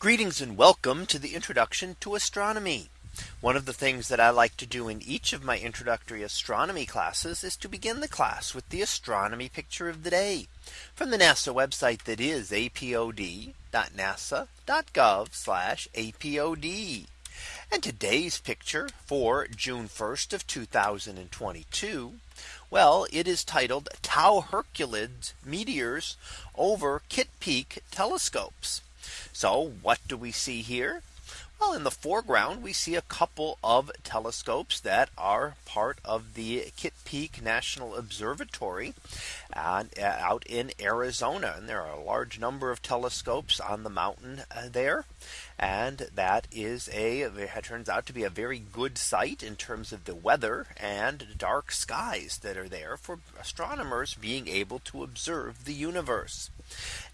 Greetings and welcome to the introduction to astronomy. One of the things that I like to do in each of my introductory astronomy classes is to begin the class with the astronomy picture of the day from the NASA website that is apod.nasa.gov apod. And today's picture for June 1st of 2022. Well, it is titled Tau Herculid meteors over Kitt Peak telescopes. So what do we see here? Well, in the foreground, we see a couple of telescopes that are part of the Kitt Peak National Observatory uh, out in Arizona. And there are a large number of telescopes on the mountain uh, there. And that is a it turns out to be a very good site in terms of the weather and dark skies that are there for astronomers being able to observe the universe.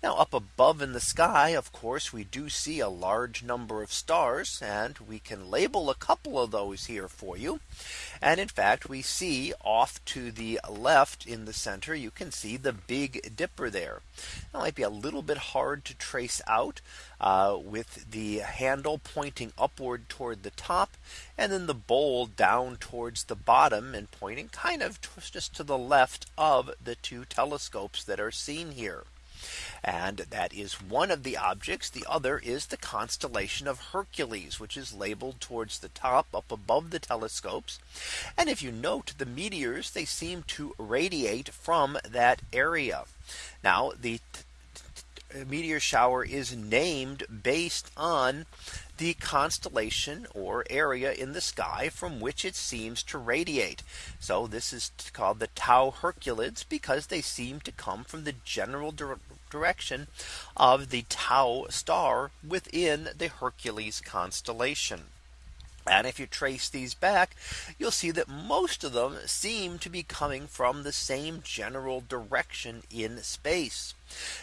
Now up above in the sky, of course, we do see a large number of stars and we can label a couple of those here for you. And in fact, we see off to the left in the center, you can see the Big Dipper there. It might be a little bit hard to trace out uh, with the handle pointing upward toward the top and then the bowl down towards the bottom and pointing kind of just to the left of the two telescopes that are seen here. And that is one of the objects. The other is the constellation of Hercules, which is labeled towards the top up above the telescopes. And if you note the meteors, they seem to radiate from that area. Now the meteor shower is named based on the constellation or area in the sky from which it seems to radiate. So this is called the Tau Hercules because they seem to come from the general direction of the Tau star within the Hercules constellation. And if you trace these back, you'll see that most of them seem to be coming from the same general direction in space.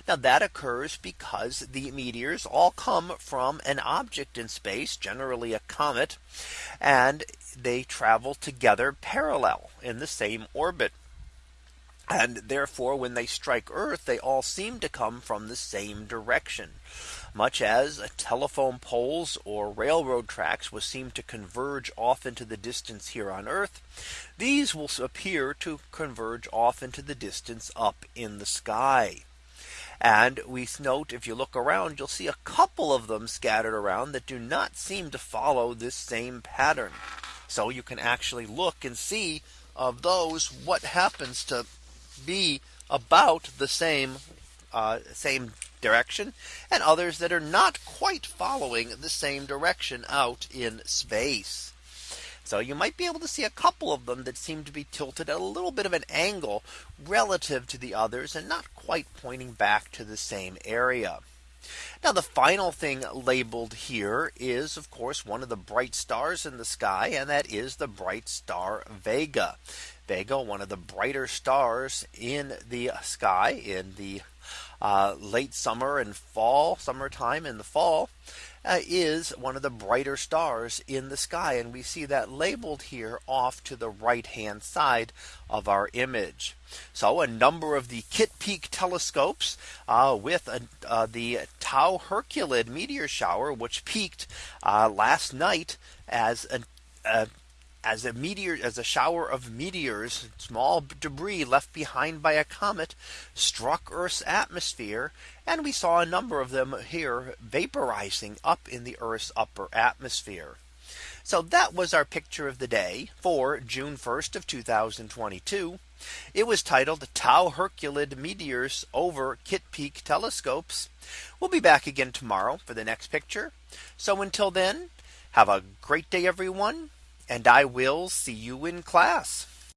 Now that occurs because the meteors all come from an object in space, generally a comet, and they travel together parallel in the same orbit. And therefore, when they strike Earth, they all seem to come from the same direction much as telephone poles or railroad tracks will seem to converge off into the distance here on Earth. These will appear to converge off into the distance up in the sky. And we note if you look around, you'll see a couple of them scattered around that do not seem to follow this same pattern. So you can actually look and see of those what happens to be about the same uh, same direction and others that are not quite following the same direction out in space. So you might be able to see a couple of them that seem to be tilted at a little bit of an angle relative to the others and not quite pointing back to the same area. Now the final thing labeled here is of course one of the bright stars in the sky and that is the bright star Vega. Vega one of the brighter stars in the sky in the uh, late summer and fall summertime in the fall uh, is one of the brighter stars in the sky. And we see that labeled here off to the right hand side of our image. So a number of the Kitt Peak telescopes uh, with uh, the Tau Herculid meteor shower, which peaked uh, last night as a, a as a meteor as a shower of meteors small debris left behind by a comet struck Earth's atmosphere and we saw a number of them here vaporizing up in the Earth's upper atmosphere. So that was our picture of the day for June 1st of 2022. It was titled Tau Herculid meteors over Kitt Peak telescopes. We'll be back again tomorrow for the next picture. So until then, have a great day, everyone and I will see you in class.